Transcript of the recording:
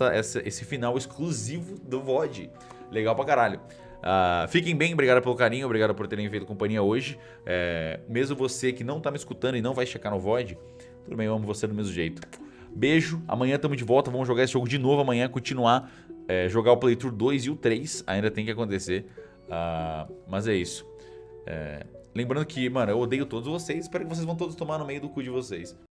essa, esse final exclusivo do VOD. Legal pra caralho. Uh, fiquem bem, obrigado pelo carinho, obrigado por terem feito companhia hoje. É, mesmo você que não tá me escutando e não vai checar no VOD, tudo bem, eu amo você do mesmo jeito. Beijo, amanhã tamo de volta, vamos jogar esse jogo de novo amanhã, continuar, é, jogar o Playthrough 2 e o 3, ainda tem que acontecer. Uh, mas é isso. É, lembrando que, mano, eu odeio todos vocês, espero que vocês vão todos tomar no meio do cu de vocês.